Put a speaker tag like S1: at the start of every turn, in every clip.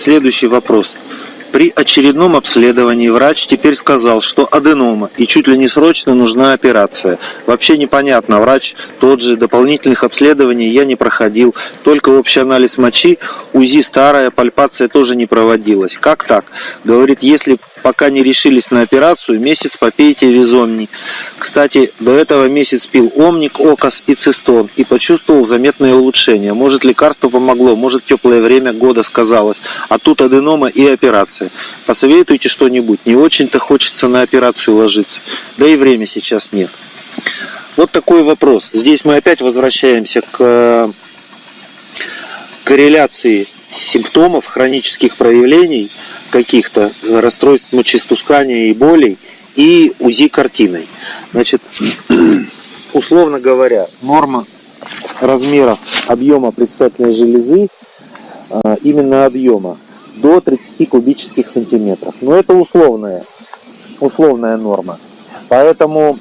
S1: Следующий вопрос. При очередном обследовании врач теперь сказал, что аденома и чуть ли не срочно нужна операция. Вообще непонятно, врач тот же, дополнительных обследований я не проходил, только общий анализ мочи, УЗИ старая, пальпация тоже не проводилась. Как так? Говорит, если пока не решились на операцию, месяц попейте визомни. Кстати, до этого месяц пил омник, окос и цистон и почувствовал заметное улучшение. Может, лекарство помогло, может, теплое время года сказалось, а тут аденома и операция. Посоветуйте что-нибудь, не очень-то хочется на операцию ложиться, да и время сейчас нет. Вот такой вопрос. Здесь мы опять возвращаемся к э, корреляции симптомов, хронических проявлений каких-то расстройств мочеиспускания и болей и УЗИ картиной. Значит, условно говоря, норма размеров объема предстательной железы, а, именно объема, до 30 кубических сантиметров. Но это условная, условная норма. Поэтому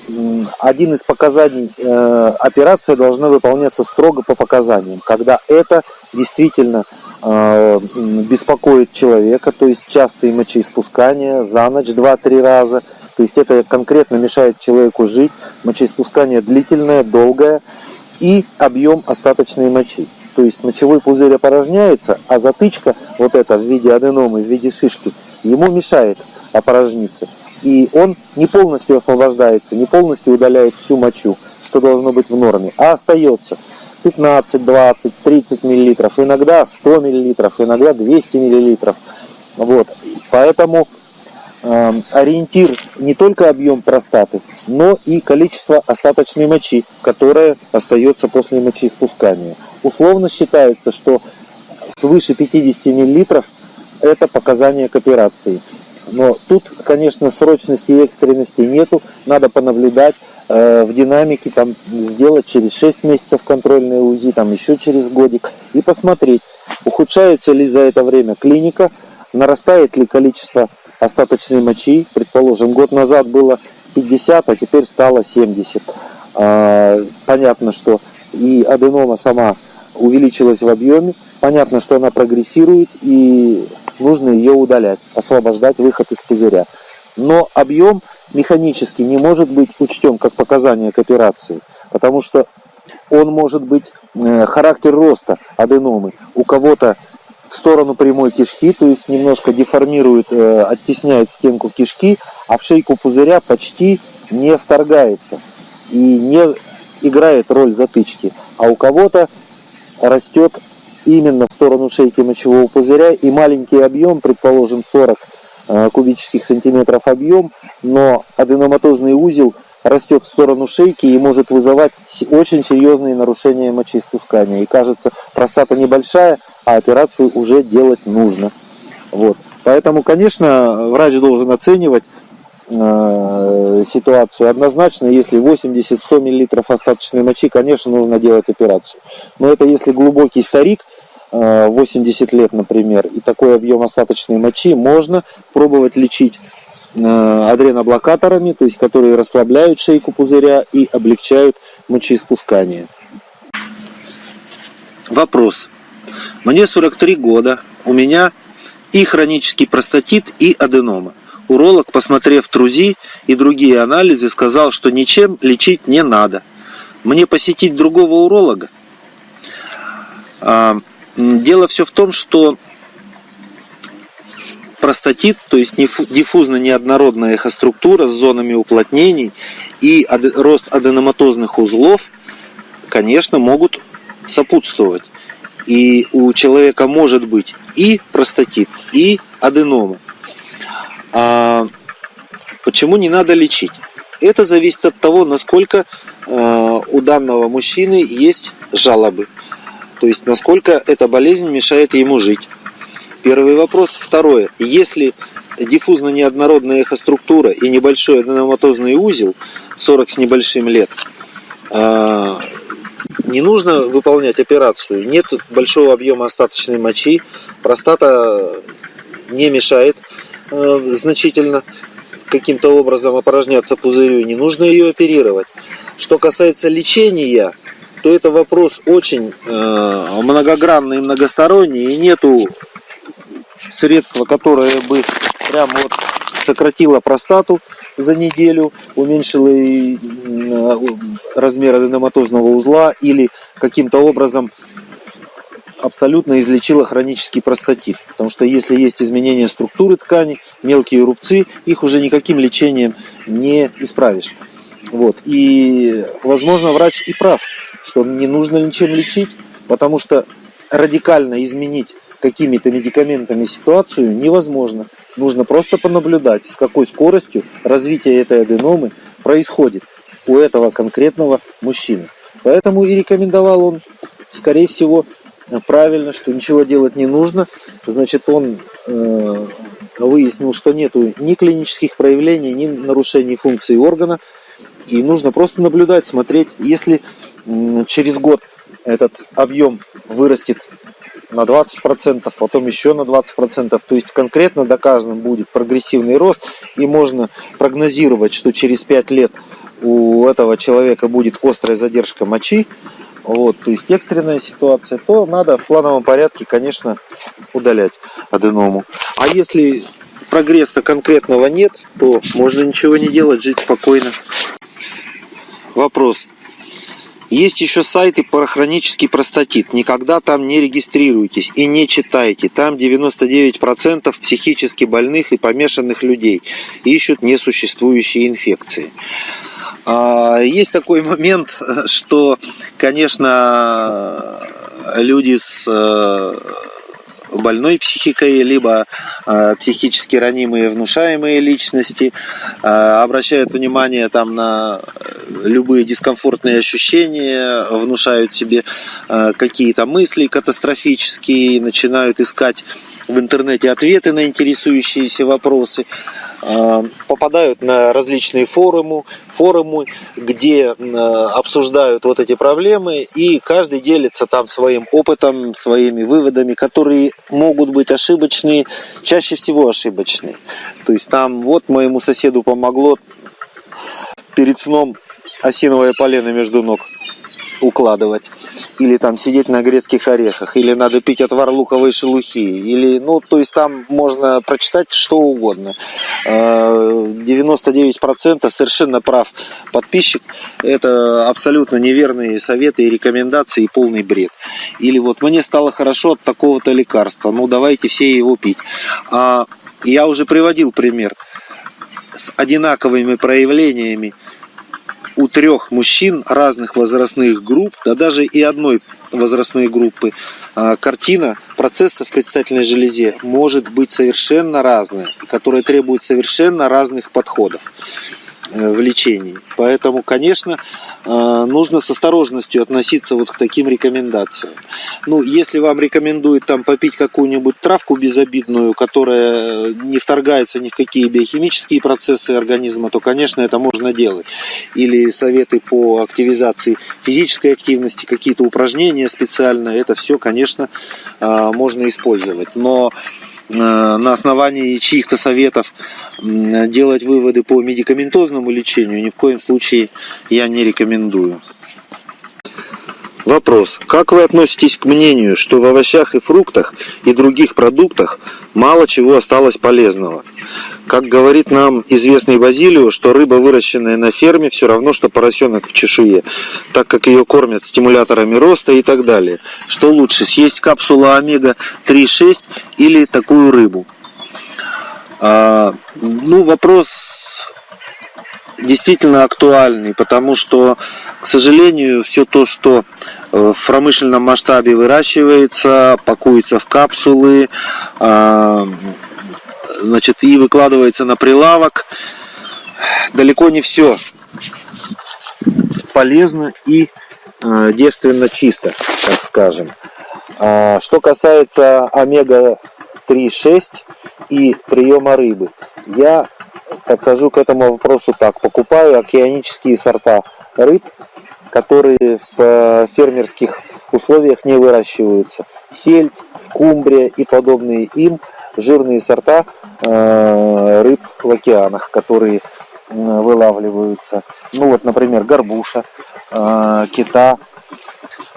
S1: один из показаний э, операции должна выполняться строго по показаниям, когда это действительно э, беспокоит человека, то есть частые мочеиспускания за ночь 2-3 раза, то есть это конкретно мешает человеку жить, мочеиспускание длительное, долгое и объем остаточной мочи. То есть мочевой пузырь опорожняется, а затычка вот эта в виде аденомы, в виде шишки, ему мешает опорожниться. И он не полностью освобождается, не полностью удаляет всю мочу, что должно быть в норме, а остается 15, 20, 30 миллилитров, иногда 100 миллилитров, иногда 200 миллилитров. Вот. Поэтому э, ориентир не только объем простаты, но и количество остаточной мочи, которая остается после мочеиспускания. Условно считается, что свыше 50 миллилитров это показание к операции. Но тут, конечно, срочности и экстренности нету, надо понаблюдать в динамике, там, сделать через 6 месяцев контрольные УЗИ, там еще через годик, и посмотреть, ухудшается ли за это время клиника, нарастает ли количество остаточной мочи, предположим, год назад было 50, а теперь стало 70. Э, понятно, что и аденома сама увеличилась в объеме, понятно, что она прогрессирует, и нужно ее удалять, освобождать выход из пузыря. Но объем механически не может быть учтен как показание к операции, потому что он может быть э, характер роста аденомы. У кого-то в сторону прямой кишки, то есть немножко деформирует, э, оттесняет стенку кишки, а в шейку пузыря почти не вторгается и не играет роль затычки. А у кого-то растет именно в сторону шейки мочевого пузыря и маленький объем, предположим 40 э, кубических сантиметров объем, но аденоматозный узел растет в сторону шейки и может вызывать очень серьезные нарушения мочеиспускания. И кажется, простата небольшая, а операцию уже делать нужно. Вот. Поэтому, конечно, врач должен оценивать э, ситуацию однозначно. Если 80-100 мл остаточной мочи, конечно, нужно делать операцию. Но это если глубокий старик, 80 лет, например, и такой объем остаточной мочи, можно пробовать лечить э, адреноблокаторами, то есть которые расслабляют шейку пузыря и облегчают мочеиспускание. Вопрос. Мне 43 года, у меня и хронический простатит, и аденома. Уролог, посмотрев ТРУЗИ и другие анализы, сказал, что ничем лечить не надо. Мне посетить другого уролога? Дело все в том, что простатит, то есть диффузно-неоднородная эхоструктура с зонами уплотнений и рост аденоматозных узлов, конечно, могут сопутствовать. И у человека может быть и простатит, и аденома. А почему не надо лечить? Это зависит от того, насколько э, у данного мужчины есть жалобы. То есть, насколько эта болезнь мешает ему жить. Первый вопрос. Второе. Если диффузно-неоднородная эхоструктура и небольшой аденоматозный узел 40 с небольшим лет, а, не нужно выполнять операцию. Нет большого объема остаточной мочи. Простата не мешает а, значительно каким-то образом опорожняться пузырю. Не нужно ее оперировать. Что касается лечения, то это вопрос очень э, многогранный и многосторонний, и нету средство, которое бы прям вот сократило простату за неделю, уменьшило размер аденоматозного узла или каким-то образом абсолютно излечила хронический простатит. Потому что если есть изменение структуры ткани, мелкие рубцы, их уже никаким лечением не исправишь. Вот. И, возможно, врач и прав, что не нужно ничем лечить, потому что радикально изменить какими-то медикаментами ситуацию невозможно. Нужно просто понаблюдать, с какой скоростью развитие этой аденомы происходит у этого конкретного мужчины. Поэтому и рекомендовал он, скорее всего, правильно, что ничего делать не нужно. Значит, он э, выяснил, что нет ни клинических проявлений, ни нарушений функции органа. И нужно просто наблюдать, смотреть. Если через год этот объем вырастет на 20%, потом еще на 20%, то есть конкретно доказан будет прогрессивный рост, и можно прогнозировать, что через 5 лет у этого человека будет острая задержка мочи, вот, то есть экстренная ситуация, то надо в плановом порядке, конечно, удалять аденому. А если прогресса конкретного нет, то можно ничего не делать, жить спокойно. Вопрос. Есть еще сайты про хронический простатит. Никогда там не регистрируйтесь и не читайте. Там 99% психически больных и помешанных людей ищут несуществующие инфекции. А, есть такой момент, что, конечно, люди с э, больной психикой, либо э, психически ранимые внушаемые личности э, обращают внимание там на любые дискомфортные ощущения, внушают себе какие-то мысли катастрофические, начинают искать в интернете ответы на интересующиеся вопросы. Э, попадают на различные форумы, форумы, где э, обсуждают вот эти проблемы, и каждый делится там своим опытом, своими выводами, которые могут быть ошибочные, чаще всего ошибочные. То есть там вот моему соседу помогло перед сном осиновое полено между ног укладывать, или там сидеть на грецких орехах, или надо пить отвар луковой шелухи, или, ну, то есть там можно прочитать что угодно. 99% э, совершенно прав подписчик, это абсолютно неверные советы и рекомендации, и полный бред. Или вот мне стало хорошо от такого-то лекарства, ну, давайте все его пить. А я уже приводил пример с одинаковыми проявлениями у трех мужчин разных возрастных групп, да даже и одной возрастной группы, а, картина процесса в предстательной железе может быть совершенно разная, которая требует совершенно разных подходов. Э, в лечении. Поэтому, конечно, э, нужно с осторожностью относиться вот к таким рекомендациям. Ну, если вам рекомендуют там попить какую-нибудь травку безобидную, которая не вторгается ни в какие биохимические процессы организма, то, конечно, это можно делать. Или советы по активизации физической активности, какие-то упражнения специально, это все, конечно, э, можно использовать. Но на основании чьих-то советов делать выводы по медикаментозному лечению ни в коем случае я не рекомендую. Вопрос. Как вы относитесь к мнению, что в овощах и фруктах и других продуктах мало чего осталось полезного? Как говорит нам известный Базилио, что рыба, выращенная на ферме, все равно, что поросенок в чешуе, так как ее кормят стимуляторами роста и так далее. Что лучше, съесть капсулу омега-3,6 или такую рыбу? А, ну, вопрос действительно актуальный, потому что, к сожалению, все то, что в промышленном масштабе выращивается, пакуется в капсулы, а, значит, и выкладывается на прилавок. Далеко не все полезно и э, девственно чисто, так скажем. А, что касается омега-3,6 и приема рыбы, я подхожу к этому вопросу так. Покупаю океанические сорта рыб, которые в э, фермерских условиях не выращиваются. Сельдь, скумбрия и подобные им – жирные сорта э, рыб в океанах, которые вылавливаются. Ну вот, например, горбуша, э, кита,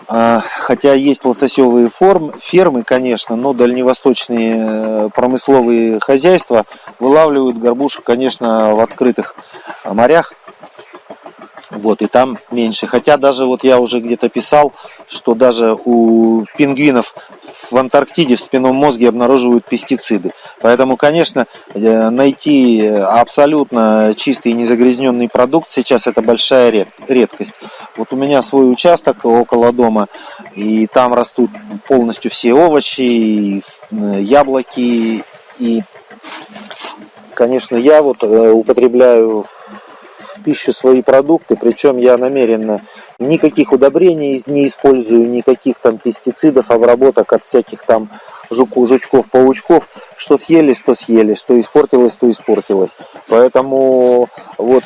S1: хотя есть лососевые форм, фермы, конечно, но дальневосточные промысловые хозяйства вылавливают горбушек, конечно, в открытых морях. Вот, и там меньше. Хотя даже вот я уже где-то писал, что даже у пингвинов в Антарктиде в спинном мозге обнаруживают пестициды. Поэтому, конечно, э, найти абсолютно чистый и незагрязненный продукт сейчас это большая редкость. Вот у меня свой участок около дома, и там растут полностью все овощи, и э, яблоки, и, конечно, я вот э, пищу свои продукты, причем я намеренно никаких удобрений не использую, никаких там пестицидов, обработок от всяких там жуку, жучков, паучков, что съели, что съели, что испортилось, то испортилось. Поэтому вот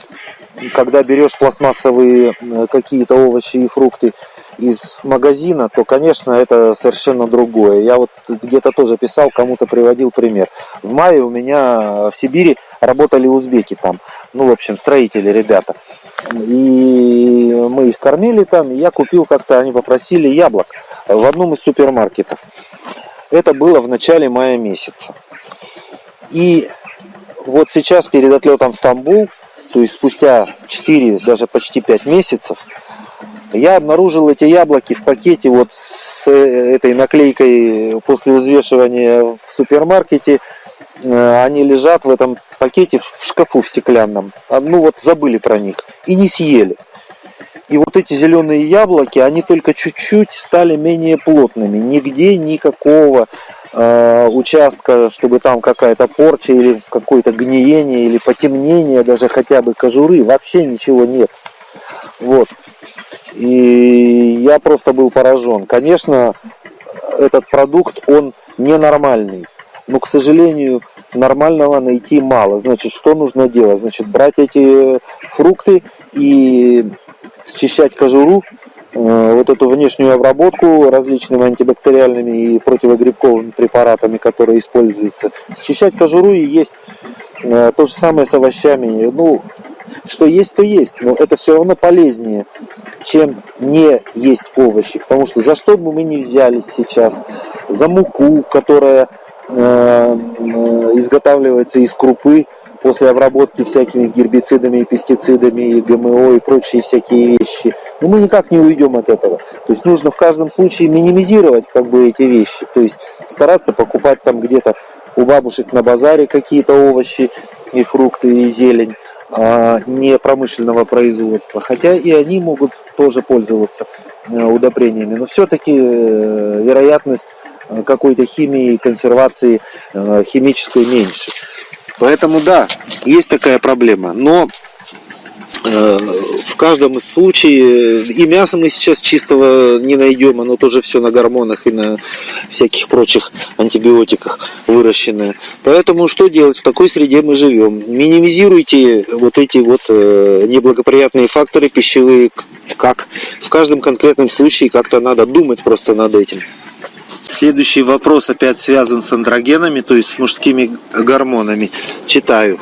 S1: когда берешь пластмассовые какие-то овощи и фрукты из магазина, то, конечно, это совершенно другое. Я вот где-то тоже писал, кому-то приводил пример. В мае у меня в Сибири работали узбеки там ну, в общем, строители ребята. И мы их кормили там, и я купил как-то, они попросили яблок в одном из супермаркетов. Это было в начале мая месяца. И вот сейчас перед отлетом в Стамбул, то есть спустя 4, даже почти 5 месяцев, я обнаружил эти яблоки в пакете вот с этой наклейкой после взвешивания в супермаркете. Э, они лежат в этом пакете в шкафу в стеклянном. А, ну вот забыли про них и не съели. И вот эти зеленые яблоки, они только чуть-чуть стали менее плотными. Нигде никакого э, участка, чтобы там какая-то порча или какое-то гниение или потемнение даже хотя бы кожуры, вообще ничего нет. Вот. И я просто был поражен. Конечно, этот продукт, он ненормальный. Но, к сожалению, нормального найти мало. Значит, что нужно делать? Значит, брать эти фрукты и счищать кожуру, э, вот эту внешнюю обработку различными антибактериальными и противогрибковыми препаратами, которые используются, счищать кожуру и есть э, то же самое с овощами. Ну, что есть, то есть, но это все равно полезнее, чем не есть овощи. Потому что за что бы мы ни взялись сейчас, за муку, которая Э, изготавливается из крупы после обработки всякими гербицидами пестицидами, и ГМО и прочие всякие вещи. Но мы никак не уйдем от этого. То есть нужно в каждом случае минимизировать как бы эти вещи. То есть стараться покупать там где-то у бабушек на базаре какие-то овощи и фрукты и зелень а не промышленного производства. Хотя и они могут тоже пользоваться э, удобрениями. Но все-таки э, вероятность Э, какой-то химии, консервации э, химической меньше. Поэтому да, есть такая проблема. Но э, в каждом случае и мясо мы сейчас чистого не найдем, оно тоже все на гормонах и на всяких прочих антибиотиках выращенное. Поэтому что делать? В такой среде мы живем. Минимизируйте вот эти вот неблагоприятные факторы пищевые, как в каждом конкретном случае как-то надо думать просто над этим. Следующий вопрос опять связан с андрогенами, то есть с мужскими гормонами. Читаю.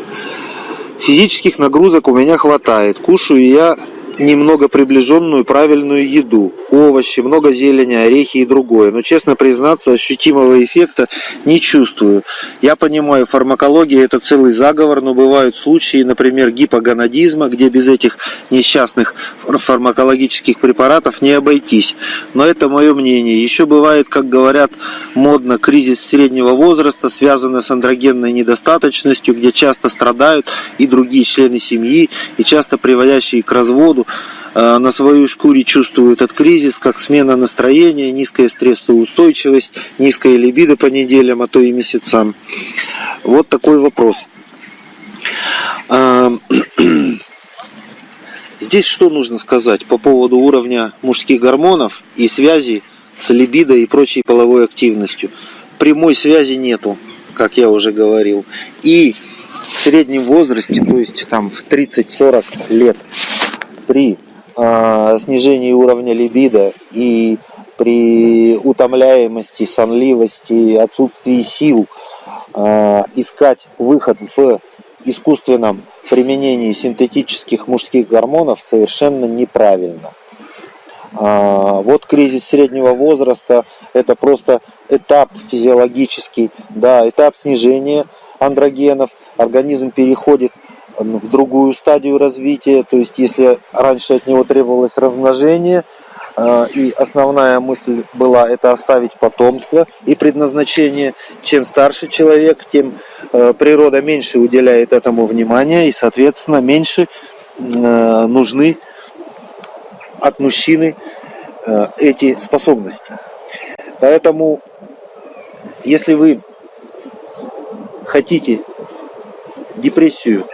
S1: Физических нагрузок у меня хватает. Кушаю я немного приближенную правильную еду, овощи, много зелени, орехи и другое. Но, честно признаться, ощутимого эффекта не чувствую. Я понимаю, фармакология это целый заговор, но бывают случаи, например, гипогонадизма, где без этих несчастных фармакологических препаратов не обойтись. Но это мое мнение. Еще бывает, как говорят модно, кризис среднего возраста, связанный с андрогенной недостаточностью, где часто страдают и другие члены семьи, и часто приводящие к разводу, Э, на своей шкуре чувствуют этот кризис, как смена настроения, низкая стрессоустойчивость, низкая либидо по неделям, а то и месяцам. Вот такой вопрос. А, здесь что нужно сказать по поводу уровня мужских гормонов и связи с либидо и прочей половой активностью? Прямой связи нету, как я уже говорил. И в среднем возрасте, то есть там в 30-40 лет, при э, снижении уровня либидо и при утомляемости, сонливости, отсутствии сил э, искать выход в искусственном применении синтетических мужских гормонов совершенно неправильно. А, вот кризис среднего возраста – это просто этап физиологический, да, этап снижения андрогенов. Организм переходит в другую стадию развития, то есть если раньше от него требовалось размножение, а, и основная мысль была это оставить потомство и предназначение. Чем старше человек, тем э, природа меньше уделяет этому внимания и, соответственно, меньше э, нужны от мужчины э, эти способности. Поэтому, если вы хотите депрессию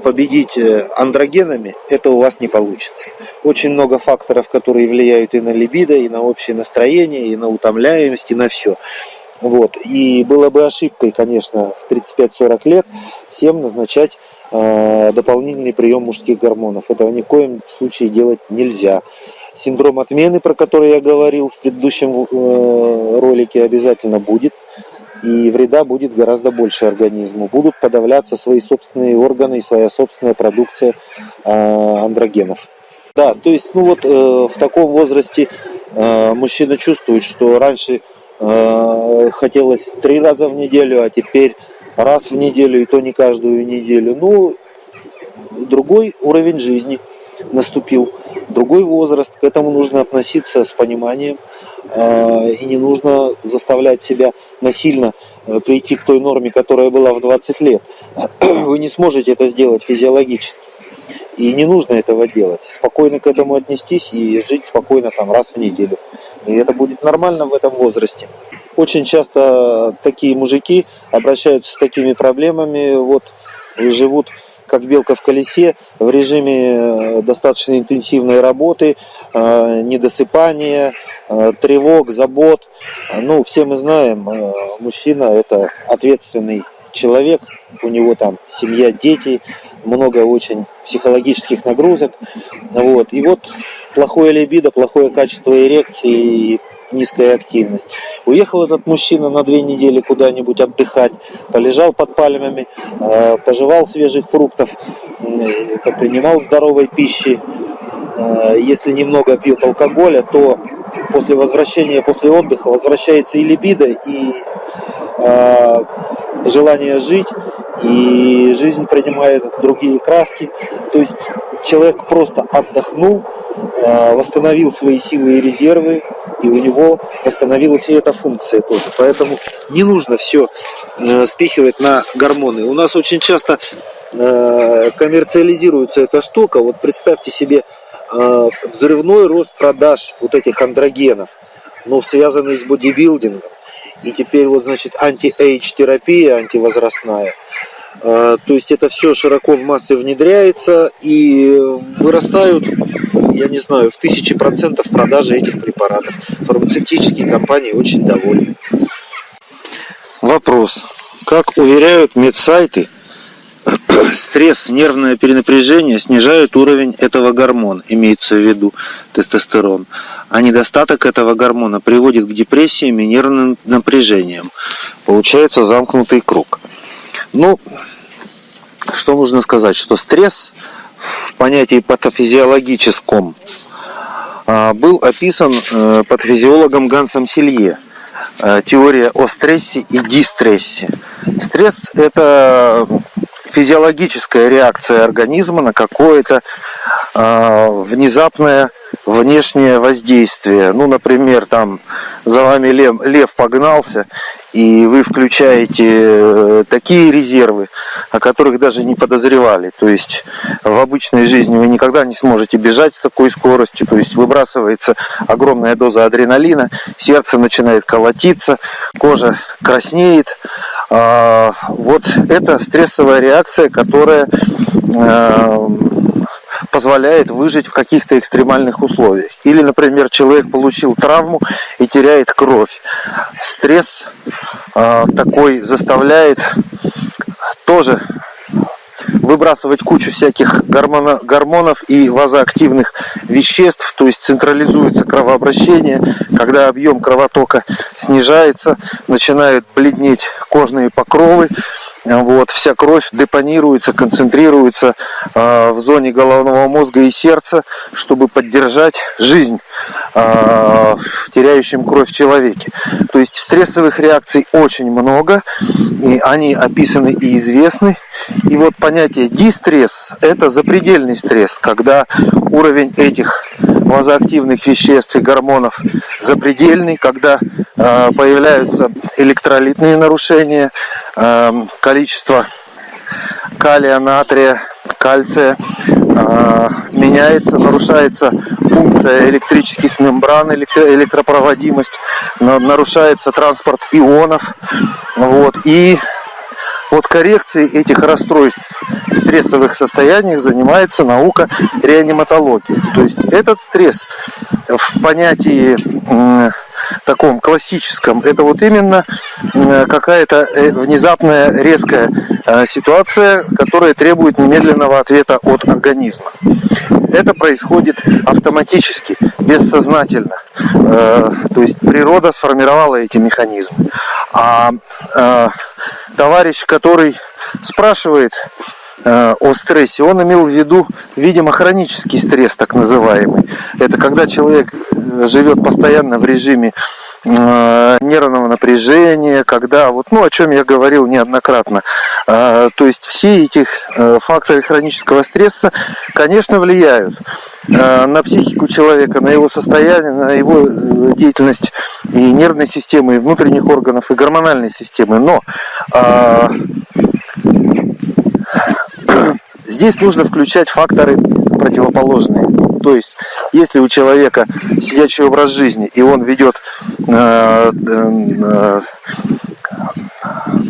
S1: победить э, андрогенами, это у вас не получится. Очень много факторов, которые влияют и на либидо, и на общее настроение, и на утомляемость, и на все. Вот. И было бы ошибкой, конечно, в 35-40 лет всем назначать э, дополнительный прием мужских гормонов. Этого ни в коем случае делать нельзя. Синдром отмены, про который я говорил в предыдущем э, ролике, обязательно будет и вреда будет гораздо больше организму. Будут подавляться свои собственные органы и своя собственная продукция э, андрогенов. Да, то есть, ну вот э, в таком возрасте э, мужчина чувствует, что раньше э, хотелось три раза в неделю, а теперь раз в неделю, и то не каждую неделю. Ну, другой уровень жизни наступил, другой возраст, к этому нужно относиться с пониманием. А, и не нужно заставлять себя насильно э, прийти к той норме, которая была в 20 лет. Вы не сможете это сделать физиологически. И не нужно этого делать. Спокойно к этому отнестись и жить спокойно там раз в неделю. И это будет нормально в этом возрасте. Очень часто такие мужики обращаются с такими проблемами, вот живут как белка в колесе, в режиме э, достаточно интенсивной работы, э, недосыпания, э, тревог, забот. Ну, все мы знаем, мужчина это ответственный человек, у него там семья, дети, много очень психологических нагрузок. Вот. И вот плохое либидо, плохое качество эрекции низкая активность. Уехал этот мужчина на две недели куда-нибудь отдыхать, полежал под пальмами, э, пожевал свежих фруктов, принимал здоровой пищи. Э, если немного пьет алкоголя, то после возвращения, после отдыха возвращается и либидо, и э, желание жить, и жизнь принимает другие краски. То есть человек просто отдохнул, восстановил свои силы и резервы, и у него восстановилась и эта функция тоже. Поэтому не нужно все э, спихивать на гормоны. У нас очень часто э, коммерциализируется эта штука. Вот представьте себе э, взрывной рост продаж вот этих андрогенов, но связанный с бодибилдингом. И теперь вот, значит, anti-age терапия антивозрастная. То есть это все широко в массы внедряется и вырастают я не знаю, в тысячи процентов продажи этих препаратов. Фармацевтические компании очень довольны. Вопрос. Как уверяют медсайты, стресс, нервное перенапряжение снижают уровень этого гормона, имеется в виду тестостерон. А недостаток этого гормона приводит к депрессиям и нервным напряжениям. Получается замкнутый круг. Ну, что нужно сказать, что стресс в понятии патофизиологическом а, был описан э, патофизиологом Гансом Силье. Э, теория о стрессе и дистрессе. Стресс – это физиологическая реакция организма на какое-то а, внезапное внешнее воздействие. Ну, например, там за вами лев, лев погнался, и вы включаете э, такие резервы, о которых даже не подозревали. То есть в обычной жизни вы никогда не сможете бежать с такой скоростью, то есть выбрасывается огромная доза адреналина, сердце начинает колотиться, кожа краснеет. А, вот это стрессовая реакция, которая э, позволяет выжить в каких-то экстремальных условиях. Или, например, человек получил травму и теряет кровь. Стресс э, такой заставляет тоже выбрасывать кучу всяких гормона, гормонов и вазоактивных веществ, то есть централизуется кровообращение, когда объем кровотока снижается, начинают бледнеть кожные покровы, вот, вся кровь депонируется, концентрируется э, в зоне головного мозга и сердца, чтобы поддержать жизнь э, в теряющем кровь человеке. То есть стрессовых реакций очень много, и они описаны и известны. И вот понятие дистресс – это запредельный стресс, когда уровень этих вазоактивных веществ и гормонов запредельный, когда э, появляются электролитные нарушения, э, количество калия, натрия, кальция э, меняется, нарушается функция электрических мембран, электро электропроводимость, нарушается транспорт ионов. Вот, и вот коррекцией этих расстройств стрессовых состояниях занимается наука реаниматологии. То есть этот стресс в понятии таком классическом, это вот именно какая-то э, внезапная резкая э, ситуация, которая требует немедленного ответа от организма. Это происходит автоматически, бессознательно. Э, то есть природа сформировала эти механизмы. А товарищ, который спрашивает э, о стрессе, он имел в виду, видимо, хронический стресс, так называемый. Это когда человек э, живет постоянно в режиме э, нервного напряжения, когда, вот, ну, о чем я говорил неоднократно, то есть все эти факторы хронического стресса, конечно, влияют на психику человека, на его состояние, на его деятельность и нервной системы, и внутренних органов, и гормональной системы. Но а, здесь нужно включать факторы противоположные. То есть, если у человека сидячий образ жизни, и он ведет э, э,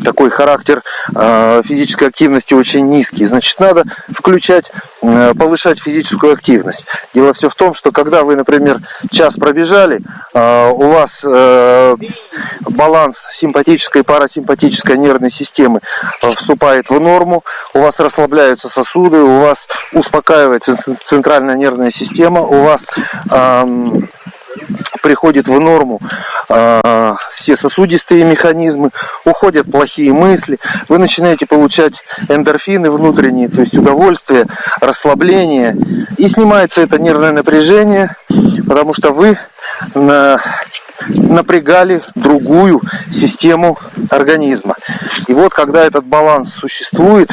S1: такой характер э, физической активности очень низкий, значит, надо включать, э, повышать физическую активность. Дело все в том, что когда вы, например, час пробежали, э, у вас баланс симпатической и парасимпатической нервной системы вступает в норму, у вас расслабляются сосуды, у вас успокаивается центральная нервная система, у вас приходит в норму э, все сосудистые механизмы, уходят плохие мысли, вы начинаете получать эндорфины внутренние, то есть удовольствие, расслабление, и снимается это нервное напряжение, потому что вы на, напрягали другую систему организма. И вот когда этот баланс существует,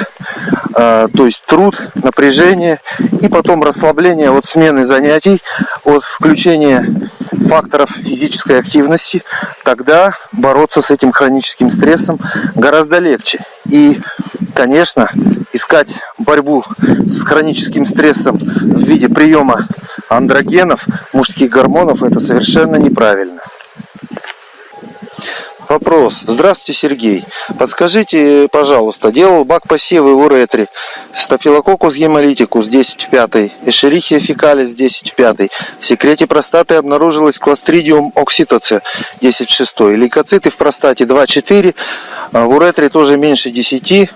S1: э, то есть труд, напряжение и потом расслабление от смены занятий, от включения факторов физической активности, тогда бороться с этим хроническим стрессом гораздо легче. И, конечно, искать борьбу с хроническим стрессом в виде приема андрогенов, мужских гормонов, это совершенно неправильно. Вопрос. Здравствуйте, Сергей. Подскажите, пожалуйста, делал бак посевы в уретре. Стафилококус гемолитикус 10 в 5, эшерихия фекалис 10 в 5. В секрете простаты обнаружилось кластридиум окситоце 10 в 6. Лейкоциты в простате 2-4, а в уретре тоже меньше 10.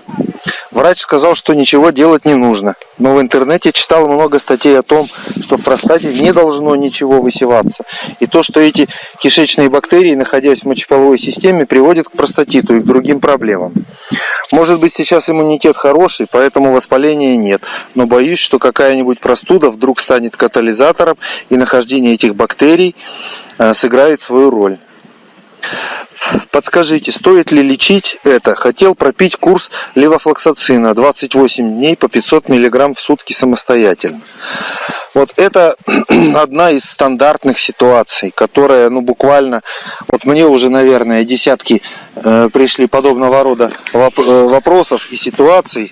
S1: Врач сказал, что ничего делать не нужно. Но в интернете читал много статей о том, что в простате не должно ничего высеваться. И то, что эти кишечные бактерии, находясь в мочеполовой системе, приводят к простатиту и к другим проблемам. Может быть сейчас иммунитет хороший, поэтому воспаления нет. Но боюсь, что какая-нибудь простуда вдруг станет катализатором и нахождение этих бактерий э, сыграет свою роль. Подскажите, стоит ли лечить это? Хотел пропить курс левофлоксацина 28 дней по 500 мг в сутки самостоятельно. Вот это одна из стандартных ситуаций, которая, ну, буквально, вот мне уже, наверное, десятки э, пришли подобного рода воп э, вопросов и ситуаций,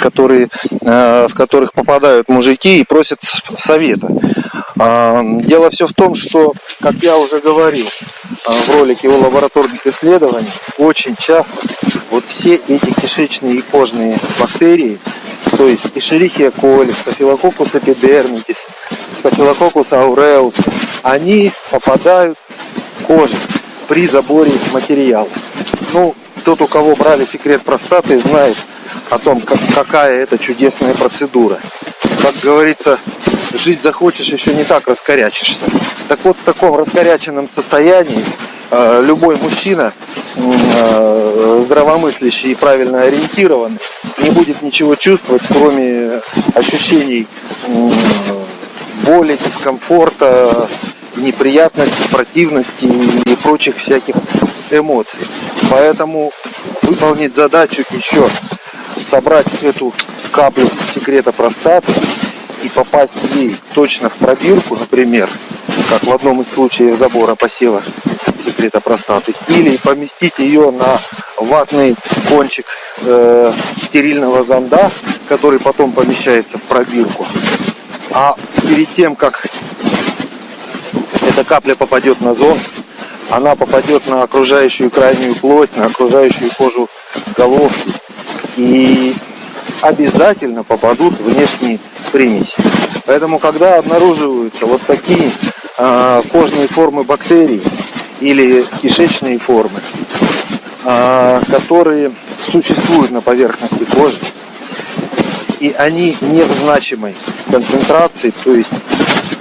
S1: которые, э, в которых попадают мужики и просят совета. Э, дело все в том, что, как я уже говорил э, в ролике о лабораторных исследованиях, очень часто вот все эти кишечные и кожные бактерии то есть Escherichia coli, Staphylococcus epidermidis, Staphylococcus aureus, они попадают в кожу при заборе материала. Ну, тот, у кого брали секрет простаты, знает о том, как, какая это чудесная процедура. Как говорится, жить захочешь, еще не так раскорячишься. Так вот, в таком раскоряченном состоянии любой мужчина
S2: э, здравомыслящий и правильно ориентированный, не будет ничего чувствовать, кроме ощущений боли, дискомфорта, неприятности, противности и прочих всяких эмоций. Поэтому выполнить задачу еще собрать эту каплю секрета простаты и попасть ей точно в пробирку, например, как в одном из случаев забора посева секрета простаты, или поместить ее на ватный кончик э, стерильного зонда, который потом помещается в пробирку. А перед тем, как эта капля попадет на зон, она попадет на окружающую крайнюю плоть, на окружающую кожу головки и обязательно попадут внешние примеси. Поэтому, когда обнаруживаются вот такие э, кожные формы бактерий или кишечные формы, э, которые существуют на поверхности кожи, и они не в значимой концентрации, то есть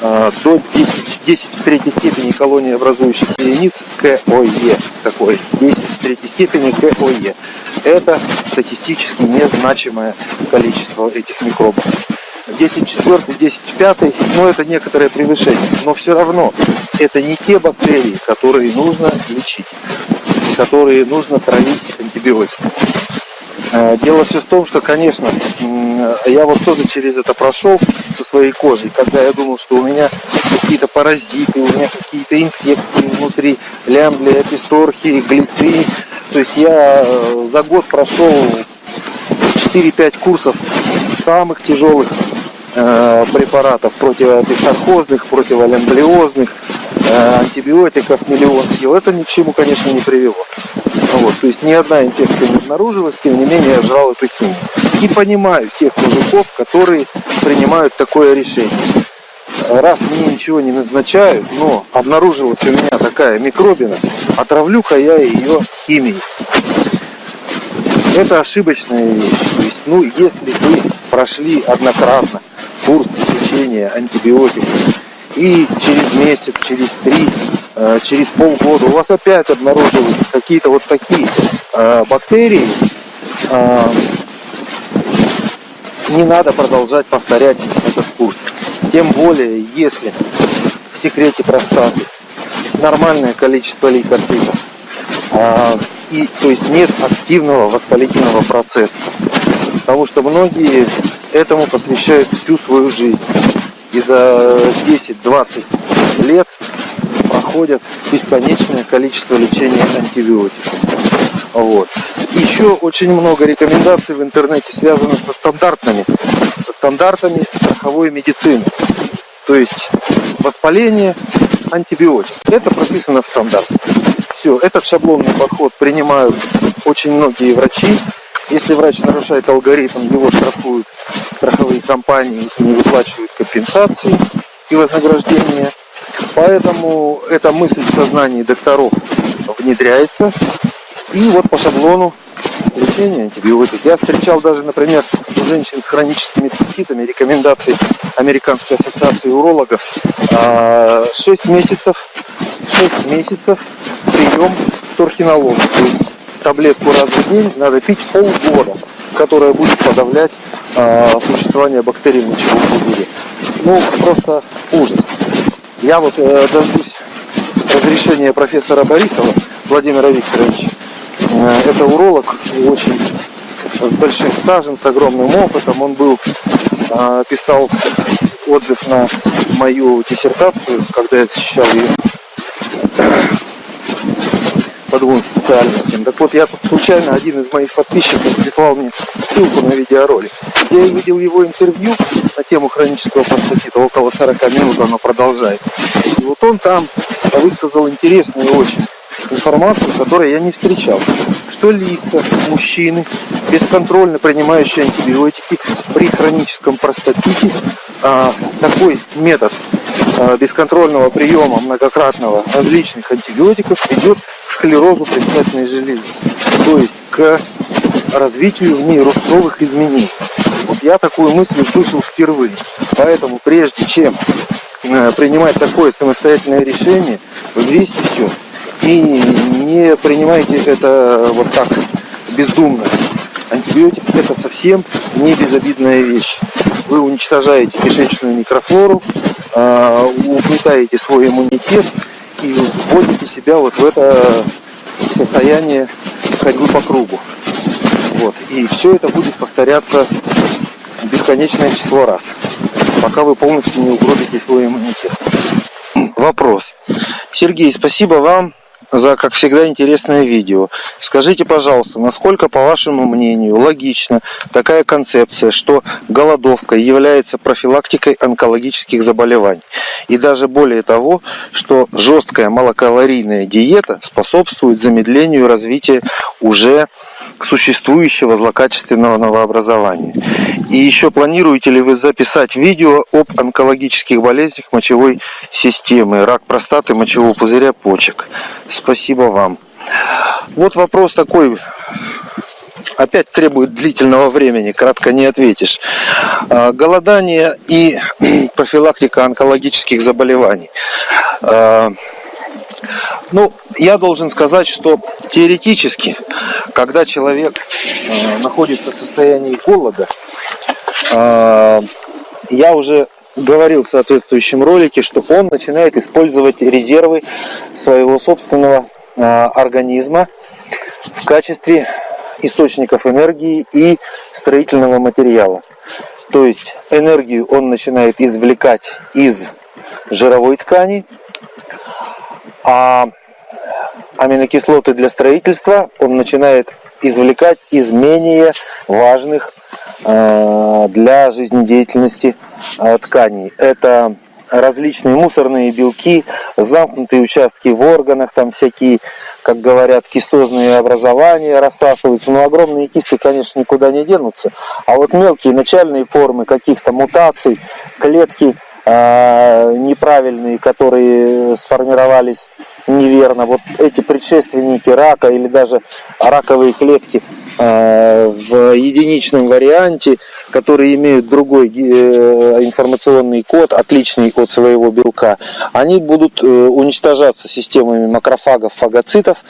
S2: э, до 10, 10 в третьей степени колонии образующих единиц КОЕ, такой 10 в третьей степени КОЕ. Это статистически незначимое количество этих микробов. 10 четвертый, 10 пятый, ну это некоторое превышение. Но все равно это не те бактерии, которые нужно лечить, которые нужно травить антибиотиками. Э, дело все в том, что, конечно, я вот тоже через это прошел со своей кожей, когда я думал, что у меня какие-то паразиты, у меня какие-то инфекции внутри, лямбли, аписторхи, глицы. То есть я э, за год прошел 4-5 курсов самых тяжелых э, препаратов противописархозных, противолямблиозных, э, антибиотиков миллион сил. Это ни к чему, конечно, не привело. Вот, то есть ни одна инфекция не обнаружилась, тем не менее я жрал эту химию. И понимаю тех мужиков, которые принимают такое решение. Раз мне ничего не назначают, но обнаружилась у меня такая микробина, отравлю-ка я ее химией. Это ошибочная вещь. То есть, ну, если вы прошли однократно курс лечения антибиотиков, и через месяц, через три, э, через полгода у вас опять обнаружились какие-то вот такие э, бактерии, э, не надо продолжать повторять этот курс. Тем более, если в секрете простаты нормальное количество лейкоцитов, и то есть нет активного воспалительного процесса. Потому что многие этому посвящают всю свою жизнь и за 10-20 лет проходят бесконечное количество лечения антибиотиков. Вот. Еще очень много рекомендаций в интернете связано со стандартными, со стандартами страховой медицины. То есть воспаление, антибиотик. Это прописано в стандарте. Все, этот шаблонный подход принимают очень многие врачи, если врач нарушает алгоритм, его штрафуют страховые компании и не выплачивают компенсации и вознаграждения. Поэтому эта мысль в сознании докторов внедряется. И вот по шаблону лечения антибиотик. Я встречал даже, например, у женщин с хроническими циститами рекомендации Американской ассоциации урологов 6 а, месяцев, 6 месяцев прием есть таблетку раз в день надо пить полгода, которая будет подавлять э, существование бактерий в мочевом. Ну, просто ужас. Я вот э, дождусь разрешения профессора Борисова Владимира Викторовича. Э, это уролог, очень с большим стажем, с огромным опытом. Он был, э, писал отзыв на мою диссертацию, когда я защищал ее по двум специальностям. Так вот, я тут случайно, один из моих подписчиков прислал мне ссылку на видеоролик. Я видел его интервью на тему хронического простатита, около 40 минут оно продолжает. И вот он там высказал интересную очень информацию, которую я не встречал. Что лица, мужчины, бесконтрольно принимающие антибиотики при хроническом простатите, а, такой метод а, бесконтрольного приема многократного различных антибиотиков ведет склерозу предстательной железы, то есть к развитию в ней рубцовых изменений. Вот я такую мысль услышал впервые. Поэтому прежде чем э, принимать такое самостоятельное решение, взвесьте все. И не принимайте это вот так бездумно. Антибиотик это совсем не безобидная вещь. Вы уничтожаете кишечную микрофлору, а, угнетаете свой иммунитет и вводите себя вот в это состояние ходьбы по кругу. Вот. И все это будет повторяться бесконечное число раз, пока вы полностью не угробите свой иммунитет. Вопрос. Сергей, спасибо вам за, как всегда, интересное видео. Скажите, пожалуйста, насколько, по вашему мнению, логична такая концепция, что голодовка является профилактикой онкологических заболеваний? И даже более того, что жесткая малокалорийная диета способствует замедлению развития уже существующего злокачественного новообразования. И еще планируете ли вы записать видео об онкологических болезнях мочевой системы, рак простаты, мочевого пузыря, почек? Спасибо вам. Вот вопрос такой, опять требует длительного времени, кратко не ответишь. А, голодание и профилактика онкологических заболеваний. Ну, я должен сказать, что теоретически, когда человек э, находится в состоянии голода, э, я уже говорил в соответствующем ролике, что он начинает использовать резервы своего собственного э, организма в качестве источников энергии и строительного материала. То есть энергию он начинает извлекать из жировой ткани, а аминокислоты для строительства он начинает извлекать из менее важных э, для жизнедеятельности э, тканей. Это различные мусорные белки, замкнутые участки в органах, там всякие, как говорят, кистозные образования рассасываются. Но огромные кисты, конечно, никуда не денутся. А вот мелкие начальные формы каких-то мутаций, клетки – неправильные, которые сформировались неверно. Вот эти предшественники рака или даже раковые клетки в единичном варианте, которые имеют другой э, информационный код, отличный от своего белка, они будут уничтожаться системами макрофагов, фагоцитов,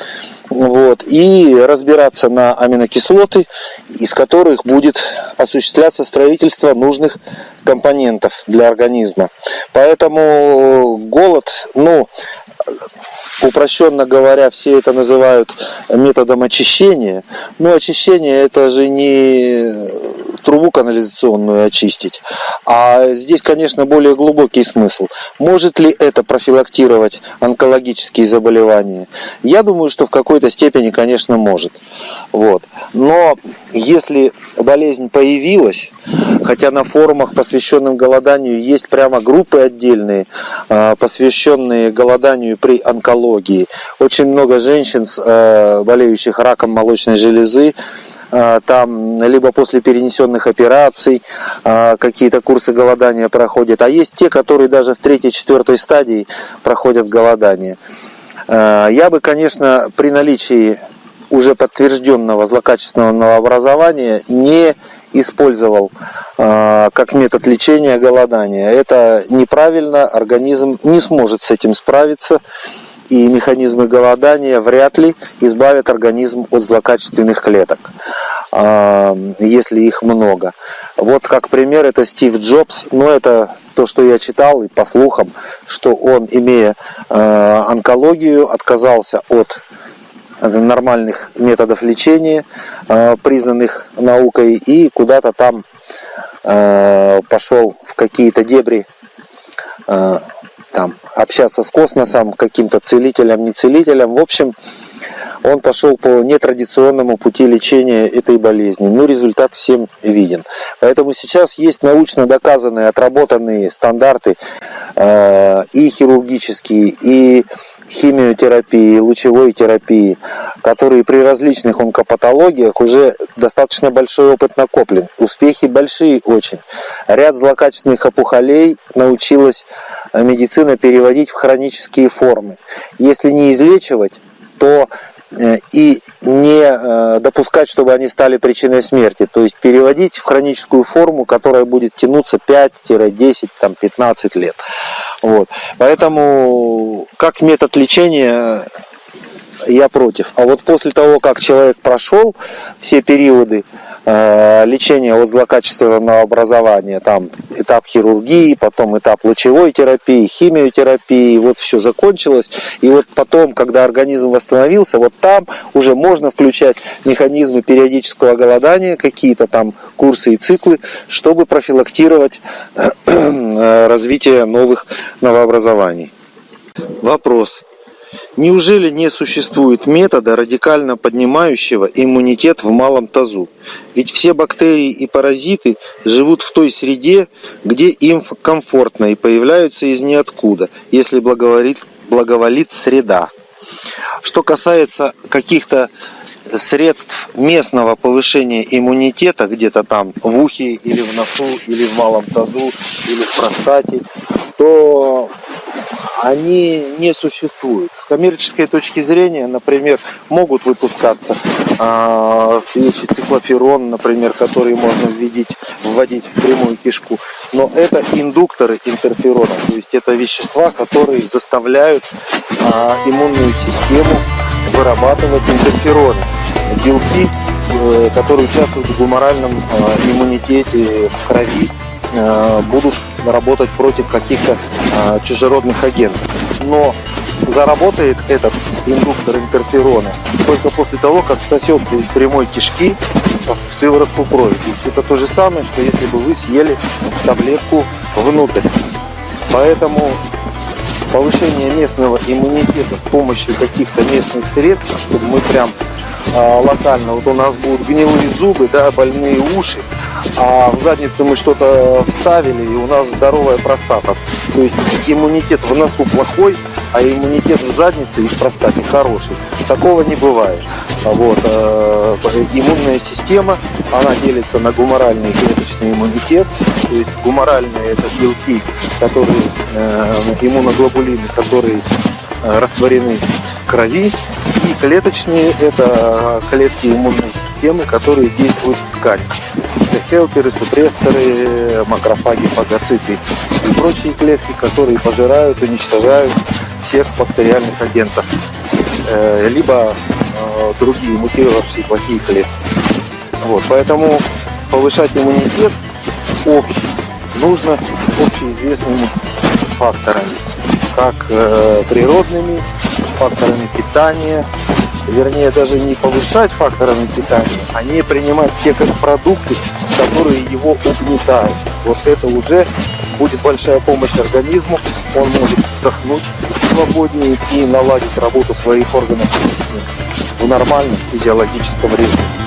S2: вот, и разбираться на аминокислоты, из которых будет осуществляться строительство нужных компонентов для организма. Поэтому голод, ну, упрощенно говоря, все это называют методом очищения. Но очищение это же не трубу канализационную очистить. А здесь, конечно, более глубокий смысл. Может ли это профилактировать онкологические заболевания? Я думаю, что в какой-то степени, конечно, может. Вот. Но если болезнь появилась, хотя на форумах, посвященных голоданию, есть прямо группы отдельные, а, посвященные голоданию при онкологии. Очень много женщин, а, болеющих раком молочной железы, а, там либо после перенесенных операций какие-то курсы голодания проходят, а есть те, которые даже в третьей-четвертой стадии проходят голодание. Я бы, конечно, при наличии уже подтвержденного злокачественного новообразования не использовал э, как метод лечения голодания. Это неправильно, организм не сможет с этим справиться, и механизмы голодания вряд ли избавят организм от злокачественных клеток, э, если их много. Вот как пример это Стив Джобс, но это то, что я читал и по слухам, что он, имея э, онкологию, отказался от нормальных методов лечения, э, признанных наукой, и куда-то там э, пошел в какие-то дебри э, там, общаться с космосом, каким-то целителем, не целителем. В общем, он пошел по нетрадиционному пути лечения этой болезни. Ну, результат всем виден. Поэтому сейчас есть научно доказанные, отработанные стандарты и хирургические, и химиотерапии, лучевой терапии, которые при различных онкопатологиях уже достаточно большой опыт накоплен. Успехи большие очень. Ряд злокачественных опухолей научилась медицина переводить в хронические формы. Если не излечивать, то Э, и не э, допускать, чтобы они стали причиной смерти. То есть переводить в хроническую форму, которая будет тянуться 5-10, там, 15 лет. Вот. Поэтому как метод лечения
S1: я против. А вот после того, как человек прошел все периоды э, лечения от злокачественного образования, там этап хирургии, потом этап лучевой терапии, химиотерапии, вот все закончилось. И вот потом, когда организм восстановился, вот там уже можно включать механизмы периодического голодания, какие-то там курсы и циклы, чтобы профилактировать э, развитие новых новообразований. Вопрос. Неужели не существует метода, радикально поднимающего иммунитет в малом тазу? Ведь все бактерии и паразиты живут в той среде, где им комфортно и появляются из ниоткуда, если благоволит, благоволит среда. Что касается каких-то средств местного повышения иммунитета где-то там в ухе или в носу или в малом тазу или в простате, то они не существуют. С коммерческой точки зрения, например, могут выпускаться э, свечи циклоферон, например, которые можно вводить, вводить в прямую кишку. Но это индукторы интерферона, то есть это вещества, которые заставляют э, иммунную систему вырабатывать интерфероны, белки, э, которые участвуют в гуморальном э, иммунитете в крови Э, будут работать против каких-то э, чужеродных агентов. Но заработает этот индуктор интерферона только после того, как сосется из прямой кишки в сыворотку крови. То есть это то же самое, что если бы вы съели таблетку внутрь. Поэтому повышение местного иммунитета с помощью каких-то местных средств, чтобы мы прям локально. Вот у нас будут гнилые зубы, да, больные уши, а в задницу мы что-то вставили, и у нас здоровая простата. То есть иммунитет в носу плохой, а иммунитет в заднице и в простате хороший. Такого не бывает. Вот, э, иммунная система, она делится на гуморальный и клеточный иммунитет. То есть гуморальные это белки, которые, э, иммуноглобулины, которые э, растворены в крови, клеточные – это клетки иммунной системы, которые действуют в ткани. Это хелперы, супрессоры, макрофаги, фагоциты и прочие клетки, которые пожирают, уничтожают всех бактериальных агентов, э, либо э, другие мутировавшие плохие клетки. Вот, поэтому повышать иммунитет общий нужно общеизвестными факторами, как э, природными, факторами питания, вернее даже не повышать факторами питания, а не принимать те как продукты, которые его угнетают. Вот это уже будет большая помощь организму, он может вдохнуть свободнее и наладить работу своих органов в нормальном физиологическом режиме.